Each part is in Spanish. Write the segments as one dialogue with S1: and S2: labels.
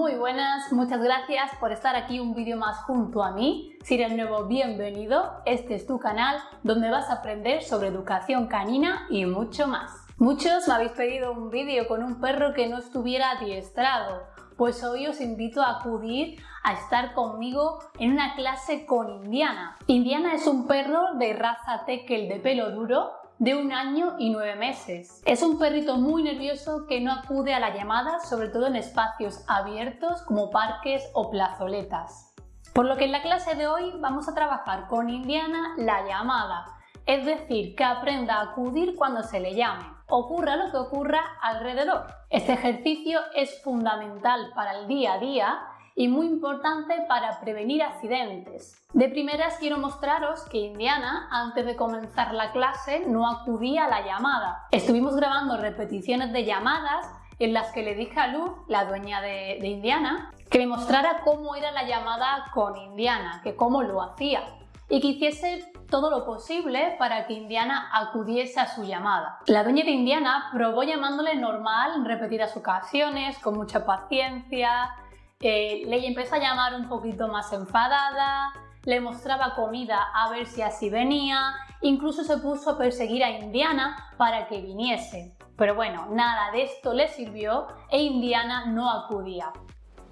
S1: Muy buenas, muchas gracias por estar aquí un vídeo más junto a mí. Si eres nuevo, bienvenido. Este es tu canal donde vas a aprender sobre educación canina y mucho más. Muchos me habéis pedido un vídeo con un perro que no estuviera adiestrado. Pues hoy os invito a acudir a estar conmigo en una clase con Indiana. Indiana es un perro de raza Tekel de pelo duro de un año y nueve meses. Es un perrito muy nervioso que no acude a la llamada, sobre todo en espacios abiertos como parques o plazoletas. Por lo que en la clase de hoy vamos a trabajar con Indiana la llamada, es decir, que aprenda a acudir cuando se le llame, ocurra lo que ocurra alrededor. Este ejercicio es fundamental para el día a día y muy importante para prevenir accidentes. De primeras quiero mostraros que Indiana, antes de comenzar la clase, no acudía a la llamada. Estuvimos grabando repeticiones de llamadas en las que le dije a Luz, la dueña de, Indiana, que me mostrara cómo era la llamada con Indiana, que cómo lo hacía y que hiciese todo lo posible para que Indiana acudiese a su llamada. La dueña de Indiana probó llamándole normal en repetidas ocasiones, con mucha paciencia, eh, le empezó a llamar un poquito más enfadada, le mostraba comida a ver si así venía, incluso se puso a perseguir a Indiana para que viniese. Pero bueno, nada de esto le sirvió e Indiana no acudía.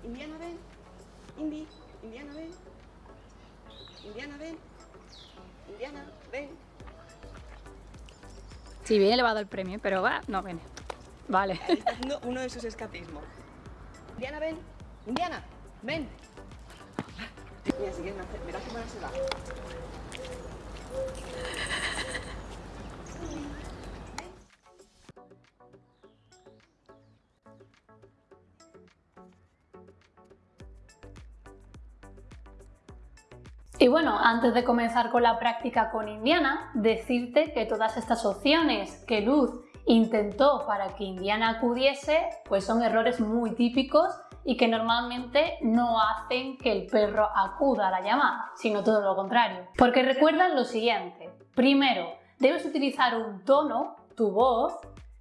S2: Indiana ven, Indy, Indiana ven, Indiana ven, Indiana ven.
S1: Si viene le va a dar el premio, pero va, no viene. Vale.
S2: Está haciendo uno de sus escapismos. Indiana ven, Indiana, ven. Mira, si quieres verás cómo se va.
S1: Y bueno, antes de comenzar con la práctica con Indiana, decirte que todas estas opciones que Luz intentó para que Indiana acudiese, pues son errores muy típicos y que normalmente no hacen que el perro acuda a la llamada, sino todo lo contrario. Porque recuerda lo siguiente, primero, debes utilizar un tono, tu voz,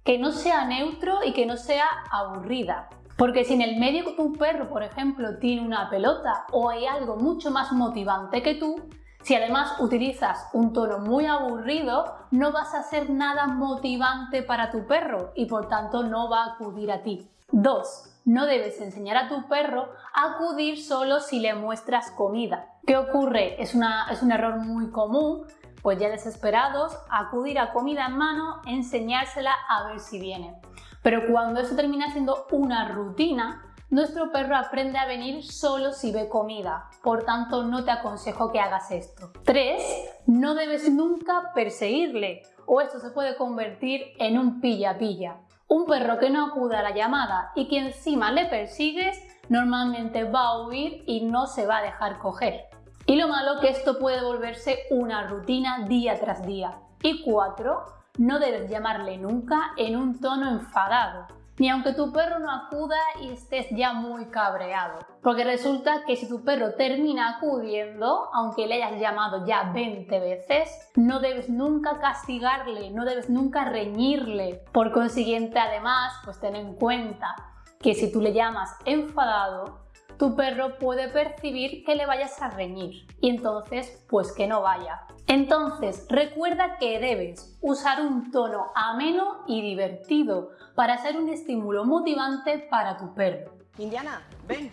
S1: que no sea neutro y que no sea aburrida. Porque si en el medio tu perro, por ejemplo, tiene una pelota o hay algo mucho más motivante que tú, si además utilizas un tono muy aburrido, no vas a hacer nada motivante para tu perro y por tanto no va a acudir a ti. 2. No debes enseñar a tu perro a acudir solo si le muestras comida. ¿Qué ocurre? Es, es un error muy común, pues ya desesperados, acudir a comida en mano, enseñársela a ver si viene. Pero cuando eso termina siendo una rutina, nuestro perro aprende a venir solo si ve comida, por tanto no te aconsejo que hagas esto. 3. No debes nunca perseguirle o esto se puede convertir en un pilla-pilla. Un perro que no acude a la llamada y que encima le persigues normalmente va a huir y no se va a dejar coger. Y lo malo que esto puede volverse una rutina día tras día. Y 4. No debes llamarle nunca en un tono enfadado ni aunque tu perro no acuda y estés ya muy cabreado. Porque resulta que si tu perro termina acudiendo, aunque le hayas llamado ya 20 veces, no debes nunca castigarle, no debes nunca reñirle. Por consiguiente, además, pues ten en cuenta que si tú le llamas enfadado, tu perro puede percibir que le vayas a reñir y entonces pues que no vaya. Entonces recuerda que debes usar un tono ameno y divertido para ser un estímulo motivante para tu perro.
S2: Indiana, ven.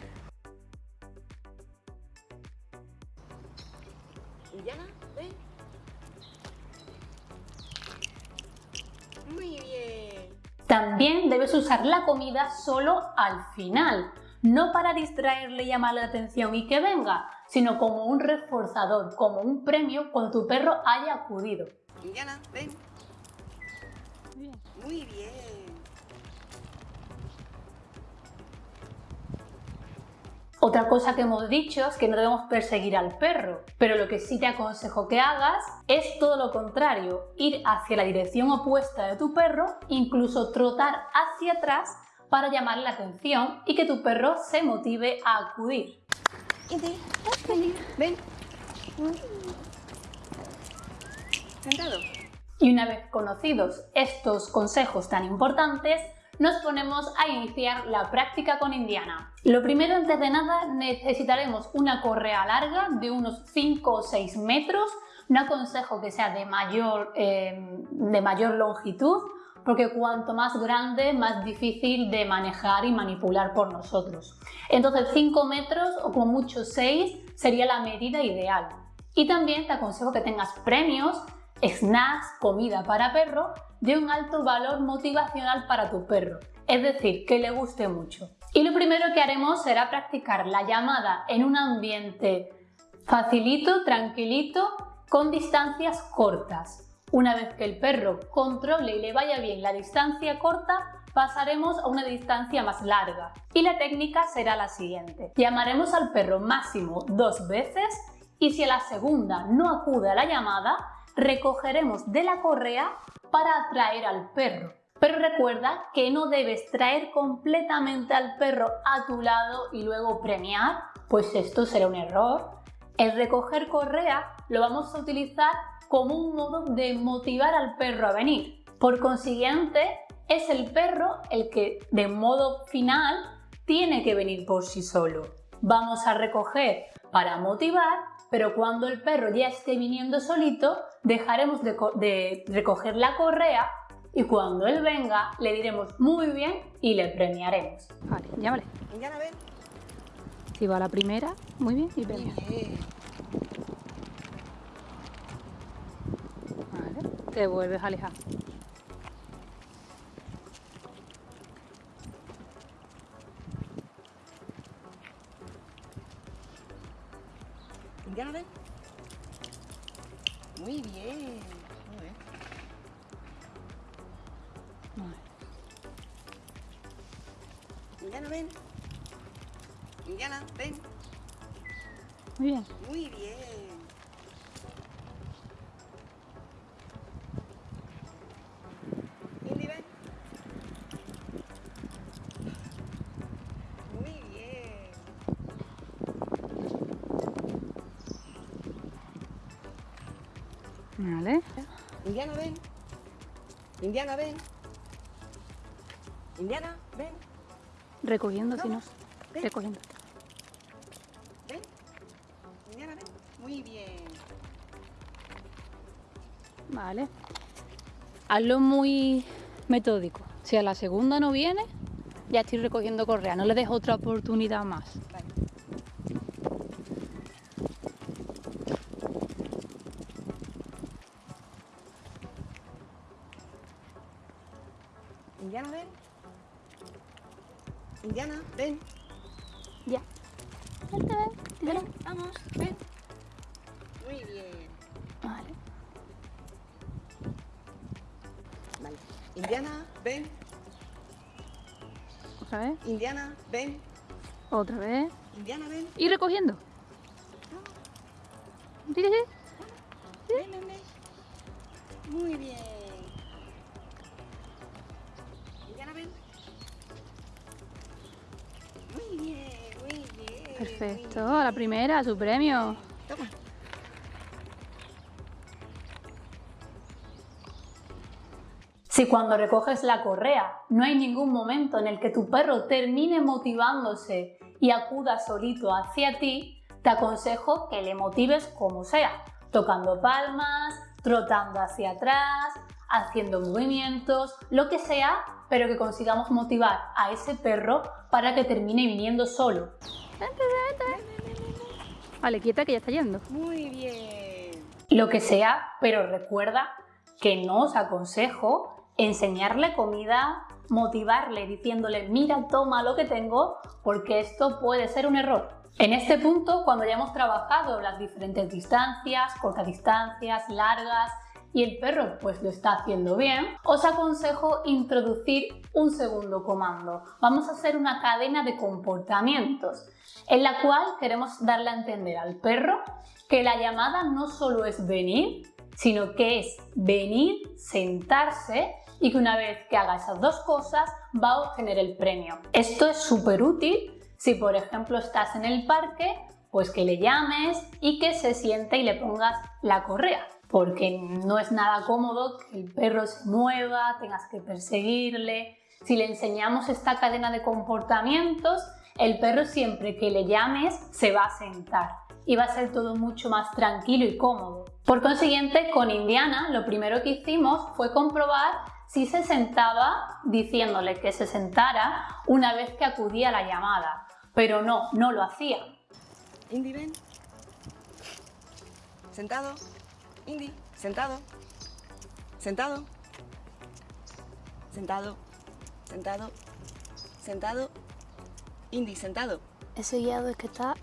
S2: Indiana, ven. Muy bien.
S1: También debes usar la comida solo al final, no para distraerle y llamarle la atención y que venga, sino como un reforzador, como un premio cuando tu perro haya acudido.
S2: Indiana, ven. Muy bien.
S1: Otra cosa que hemos dicho es que no debemos perseguir al perro, pero lo que sí te aconsejo que hagas es todo lo contrario, ir hacia la dirección opuesta de tu perro, incluso trotar hacia atrás para llamarle la atención y que tu perro se motive a acudir.
S2: ven.
S1: Y una vez conocidos estos consejos tan importantes, nos ponemos a iniciar la práctica con Indiana. Lo primero, antes de nada, necesitaremos una correa larga de unos 5 o 6 metros. No aconsejo que sea de mayor, eh, de mayor longitud, porque cuanto más grande, más difícil de manejar y manipular por nosotros. Entonces 5 metros o como mucho 6 sería la medida ideal. Y también te aconsejo que tengas premios, snacks, comida para perro de un alto valor motivacional para tu perro, es decir, que le guste mucho. Y lo primero que haremos será practicar la llamada en un ambiente facilito, tranquilito, con distancias cortas. Una vez que el perro controle y le vaya bien la distancia corta, pasaremos a una distancia más larga. Y la técnica será la siguiente. Llamaremos al perro máximo dos veces y si a la segunda no acude a la llamada, recogeremos de la correa para atraer al perro. Pero recuerda que no debes traer completamente al perro a tu lado y luego premiar, pues esto será un error. El recoger correa lo vamos a utilizar como un modo de motivar al perro a venir. Por consiguiente, es el perro el que de modo final tiene que venir por sí solo. Vamos a recoger para motivar, pero cuando el perro ya esté viniendo solito, dejaremos de, recoger la correa y cuando él venga le diremos muy bien y le premiaremos.
S3: Vale, llámale.
S2: Ya ven.
S3: Si va la primera, muy bien, y premia. Vale, te vuelves a alejar.
S2: ¿Ya ven? Muy bien. Muy bien. Indiana, ven. Indiana, ven.
S3: Muy bien.
S2: Muy bien. Indiana, ven. Indiana, ven.
S3: Recogiendo, si no.
S2: Ven.
S3: Recogiendo.
S2: Ven. Indiana, ven. Muy bien.
S3: Vale. Hazlo muy metódico. Si a la segunda no viene, ya estoy recogiendo correa. No le dejo otra oportunidad más. Otra vez.
S2: Indiana, ven.
S3: Y recogiendo. Sí, sí, sí.
S2: Ven, ven, ven. Muy bien. Indiana, ven. Muy bien, muy bien.
S3: Perfecto.
S2: muy
S3: A la
S2: bien.
S3: primera, su premio.
S2: Toma.
S1: Si cuando recoges la correa no hay ningún momento en el que tu perro termine motivándose y acuda solito hacia ti, te aconsejo que le motives como sea, tocando palmas, trotando hacia atrás, haciendo movimientos, lo que sea, pero que consigamos motivar a ese perro para que termine viniendo solo.
S3: Vale, quieta que ya está yendo.
S2: Muy bien.
S1: Lo que sea, pero recuerda que no os aconsejo enseñarle comida, motivarle diciéndole mira, toma lo que tengo, porque esto puede ser un error. En este punto, cuando ya hemos trabajado las diferentes distancias, cortas distancias, largas, y el perro pues lo está haciendo bien, os aconsejo introducir un segundo comando. Vamos a hacer una cadena de comportamientos en la cual queremos darle a entender al perro que la llamada no solo es venir, sino que es venir, sentarse y que una vez que haga esas dos cosas va a obtener el premio. Esto es súper útil si por ejemplo estás en el parque, pues que le llames y que se siente y le pongas la correa porque no es nada cómodo que el perro se mueva, tengas que perseguirle si le enseñamos esta cadena de comportamientos, el perro siempre que le llames se va a sentar y va a ser todo mucho más tranquilo y cómodo. Por consiguiente, con Indiana lo primero que hicimos fue comprobar si se sentaba diciéndole que se sentara una vez que acudía a la llamada, pero no, no lo hacía.
S2: Indy, ven. Sentado. Indy, sentado. Sentado. Sentado. Sentado. Sentado. Indy, sentado.
S3: Ese guiado es que está...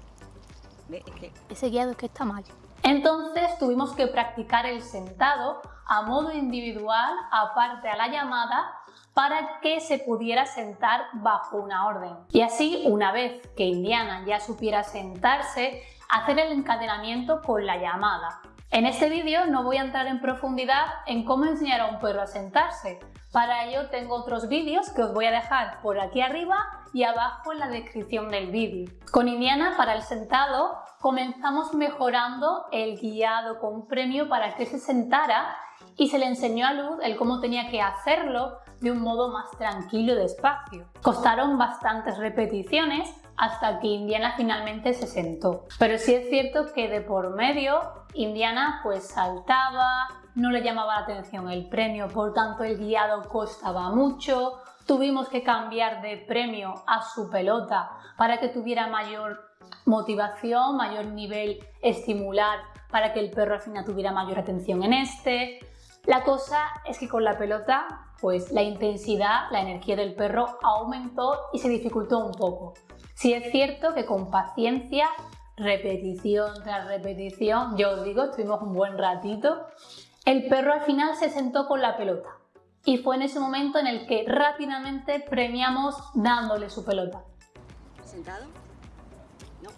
S2: Ve, es que...
S3: Ese guiado es que está mal.
S1: Entonces tuvimos que practicar el sentado a modo individual aparte a la llamada para que se pudiera sentar bajo una orden. Y así, una vez que Indiana ya supiera sentarse, hacer el encadenamiento con la llamada. En este vídeo no voy a entrar en profundidad en cómo enseñar a un perro a sentarse. Para ello tengo otros vídeos que os voy a dejar por aquí arriba y abajo en la descripción del vídeo. Con Indiana para el sentado comenzamos mejorando el guiado con premio para que se sentara y se le enseñó a Luz el cómo tenía que hacerlo de un modo más tranquilo y despacio. Costaron bastantes repeticiones hasta que Indiana finalmente se sentó. Pero sí es cierto que de por medio Indiana pues saltaba, no le llamaba la atención el premio, por tanto el guiado costaba mucho, tuvimos que cambiar de premio a su pelota para que tuviera mayor motivación, mayor nivel estimular para que el perro al final tuviera mayor atención en este. La cosa es que con la pelota, pues la intensidad, la energía del perro aumentó y se dificultó un poco. Si es cierto que con paciencia, repetición tras repetición, yo os digo, estuvimos un buen ratito, el perro al final se sentó con la pelota. Y fue en ese momento en el que rápidamente premiamos dándole su pelota.
S2: ¿Sentado? No.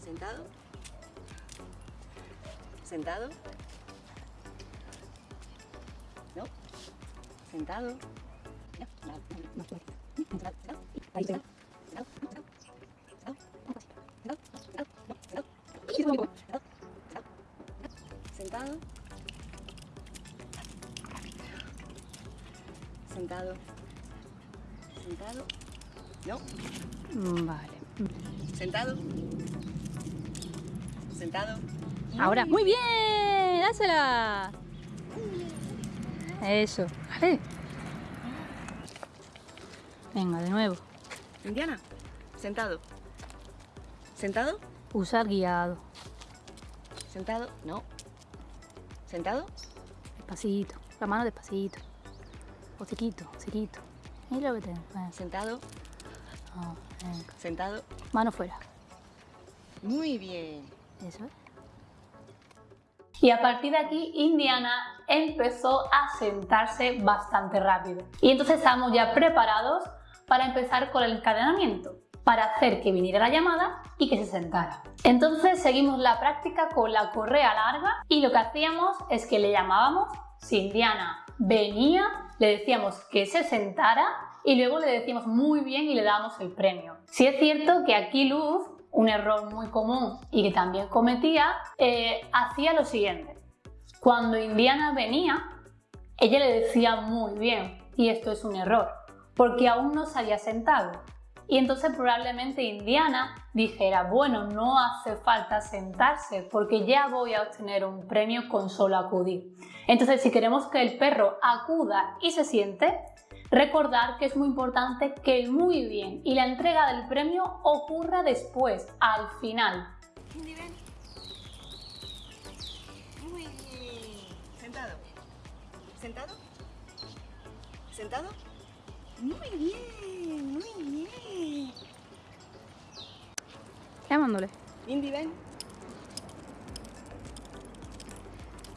S2: ¿Sentado? ¿Sentado? ¿No? ¿Sentado? No. Ahí, sentado. Sentado. Sentado. Sentado. No.
S3: Vale.
S2: Sentado. Sentado.
S3: Ahora, muy bien, dásela. Eso, vale. Venga, de nuevo.
S2: Indiana. Sentado. ¿Sentado?
S3: Usar guiado.
S2: ¿Sentado? No. ¿Sentado?
S3: Despacito. La mano despacito. Hociquito, hociquito. Mira lo que tengo.
S2: ¿Sentado? ¿Sentado?
S3: Mano fuera.
S2: Muy bien.
S3: Eso es.
S1: Y a partir de aquí, Indiana empezó a sentarse bastante rápido. Y entonces estamos ya preparados para empezar con el encadenamiento, para hacer que viniera la llamada y que se sentara. Entonces seguimos la práctica con la correa larga y lo que hacíamos es que le llamábamos, si Indiana venía, le decíamos que se sentara y luego le decíamos muy bien y le dábamos el premio. Si es cierto que aquí Luz, un error muy común y que también cometía, eh, hacía lo siguiente. Cuando Indiana venía, ella le decía muy bien y esto es un error porque aún no se había sentado. Y entonces probablemente Indiana dijera, bueno, no hace falta sentarse porque ya voy a obtener un premio con solo acudir. Entonces si queremos que el perro acuda y se siente, recordar que es muy importante que muy bien y la entrega del premio ocurra después, al final.
S2: Muy. ¿Sentado? ¿Sentado? ¿Sentado? Muy bien, muy bien.
S3: Llamándole.
S2: Indy, ven.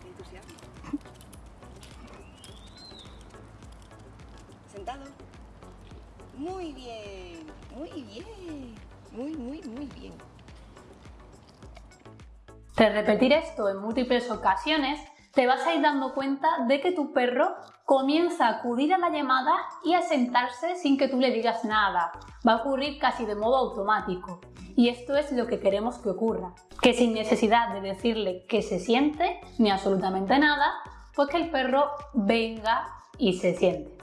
S2: Qué entusiasmo. ¿Sentado? Muy bien, muy bien. Muy, muy, muy bien.
S1: Tras repetir esto en múltiples ocasiones, te vas a ir dando cuenta de que tu perro comienza a acudir a la llamada y a sentarse sin que tú le digas nada. Va a ocurrir casi de modo automático. Y esto es lo que queremos que ocurra. Que sin necesidad de decirle que se siente, ni absolutamente nada, pues que el perro venga y se siente.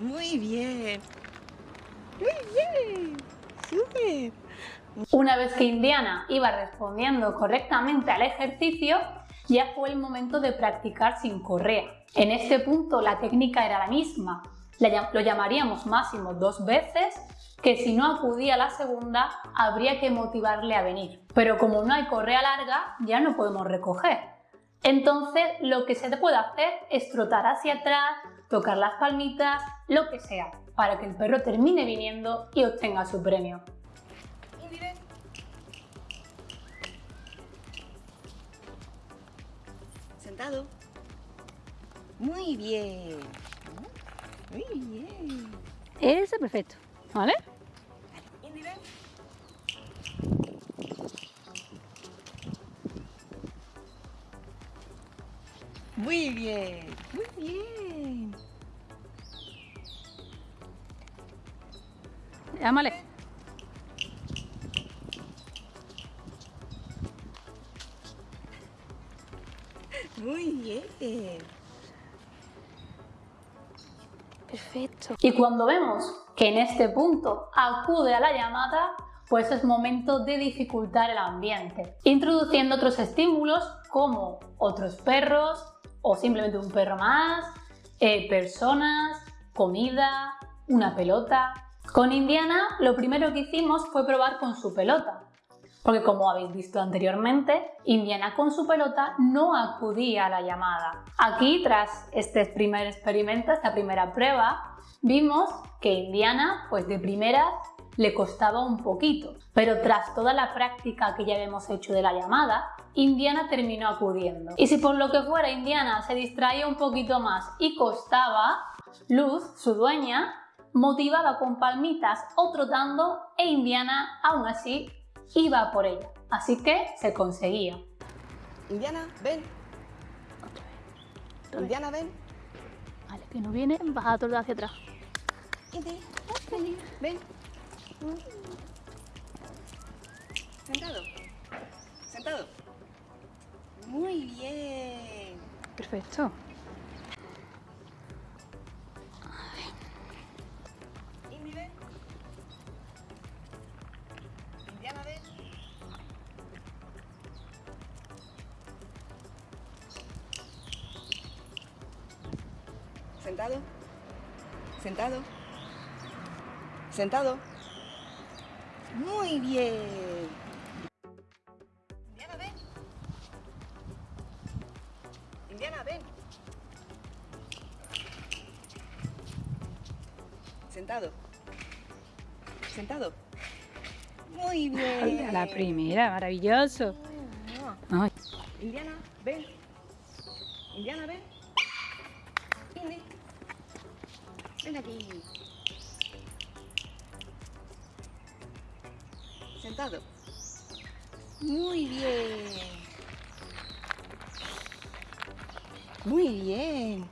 S2: Muy bien. Muy bien. Súper.
S1: Una vez que Indiana iba respondiendo correctamente al ejercicio, ya fue el momento de practicar sin correa. En este punto la técnica era la misma, lo llamaríamos máximo dos veces, que si no acudía la segunda habría que motivarle a venir. Pero como no hay correa larga, ya no podemos recoger. Entonces lo que se puede hacer es trotar hacia atrás, tocar las palmitas, lo que sea, para que el perro termine viniendo y obtenga su premio.
S2: Sentado. Muy bien. Muy bien.
S3: Ese perfecto, ¿vale?
S2: Muy bien, muy bien.
S3: Llámale. Perfecto.
S1: Y cuando vemos que en este punto acude a la llamada, pues es momento de dificultar el ambiente, introduciendo otros estímulos como otros perros o simplemente un perro más, eh, personas, comida, una pelota. Con Indiana lo primero que hicimos fue probar con su pelota, porque como habéis visto anteriormente, Indiana con su pelota no acudía a la llamada. Aquí, tras este primer experimento, esta primera prueba, vimos que Indiana, pues de primera, le costaba un poquito, pero tras toda la práctica que ya habíamos hecho de la llamada, Indiana terminó acudiendo. Y si por lo que fuera Indiana se distraía un poquito más y costaba, Luz, su dueña, motivaba con palmitas o trotando e Indiana aún así iba por ella. Así que se conseguía.
S2: Indiana, ven. Indiana, ven.
S3: Vale, que no viene, baja a hacia atrás.
S2: Ven. ven. Sentado. Sentado. Muy bien.
S3: Perfecto.
S2: Sentado. Muy bien. Indiana, ven. Indiana, ven. Sentado. Sentado. Muy bien.
S3: A la primera, maravilloso. Ay,
S2: Indiana, ven. Indiana, ven. Ven aquí. Muy bien. Muy bien.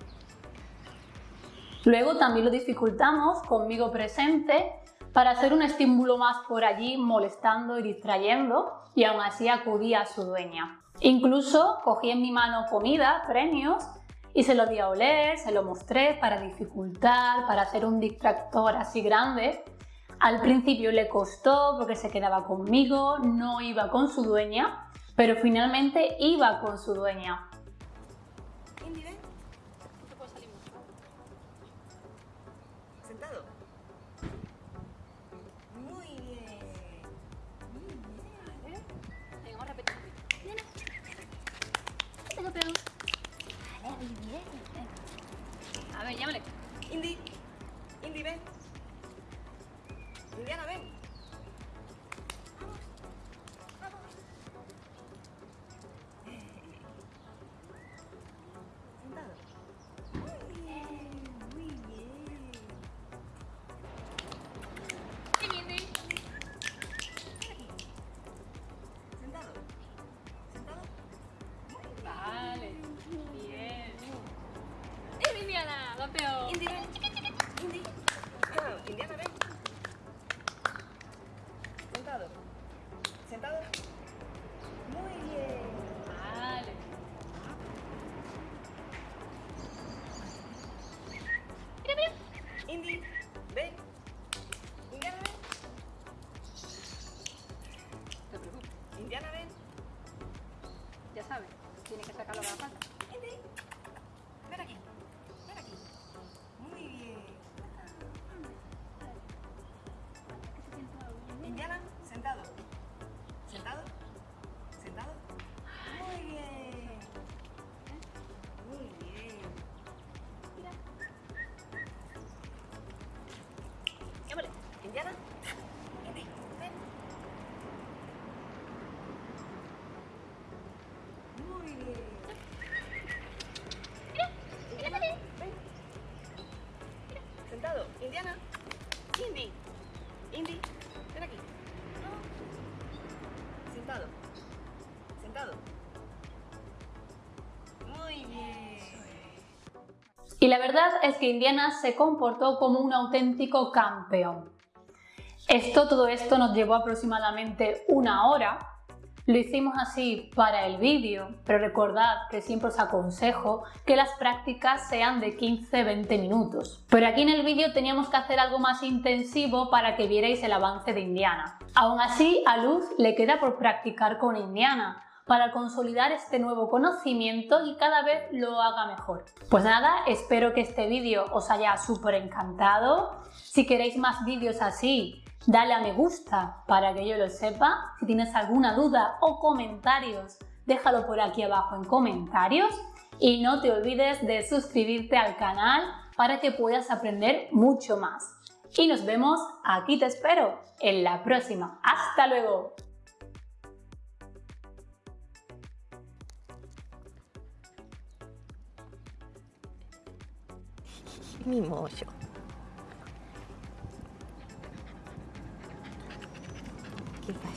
S1: Luego también lo dificultamos conmigo presente para hacer un estímulo más por allí molestando y distrayendo y aún así acudía a su dueña. Incluso cogí en mi mano comida, premios y se lo di a oler, se lo mostré para dificultar, para hacer un distractor así grande. Al principio le costó porque se quedaba conmigo, no iba con su dueña, pero finalmente iba con su dueña.
S2: sabe, tiene que sacarlo de la pata. Indiana, ven. Sentado. Indiana. Indy. Indy, ven aquí. Sentado. Sentado. Muy bien.
S1: Y la verdad es que Indiana se comportó como un auténtico campeón. Esto, todo esto nos llevó aproximadamente una hora. Lo hicimos así para el vídeo, pero recordad que siempre os aconsejo que las prácticas sean de 15-20 minutos. Pero aquí en el vídeo teníamos que hacer algo más intensivo para que vierais el avance de Indiana. Aún así, a Luz le queda por practicar con Indiana, para consolidar este nuevo conocimiento y cada vez lo haga mejor. Pues nada, espero que este vídeo os haya súper encantado. Si queréis más vídeos así, dale a me gusta para que yo lo sepa. Si tienes alguna duda o comentarios, déjalo por aquí abajo en comentarios. Y no te olvides de suscribirte al canal para que puedas aprender mucho más. Y nos vemos, aquí te espero, en la próxima. ¡Hasta luego!
S2: Mimoso. ¿Qué pasa?